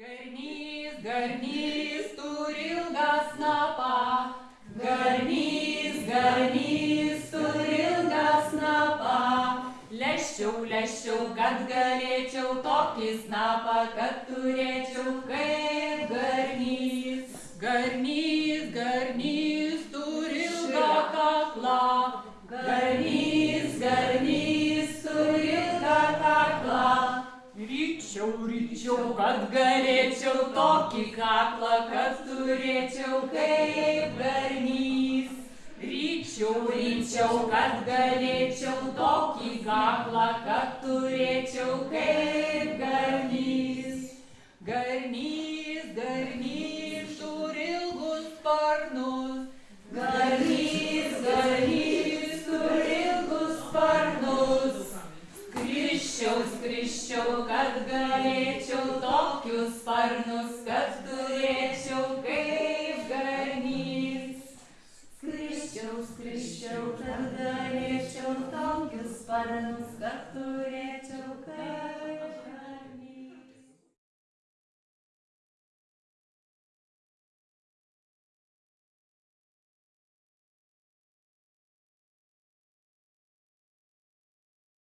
Garnys, garnys turi ilgą snapą. Garnys, garnys turi ilgą snapą. Leščiau, leščiau, kad galėčiau tokį snapą, kad turėčiau kaip garnys. Garnys, garnys turi ilgą kaklą. Garnys, Ryčiau, ryčiau, kad galėčiau tokį kaklą, kad turėčiau kaip garnys. Ryčiau, ryčiau, kad galėčiau tokį kaklą, kad turėčiau kaip garnys. Garnys, garnys turi ilgus sparnus. Skrisčiau, skrisčiau, kad galėčiau tokius sparnus, kad turėčiau kaip garnys. Skrisčiau, skrisčiau, kad galėčiau tokius sparnus, kad turėčiau.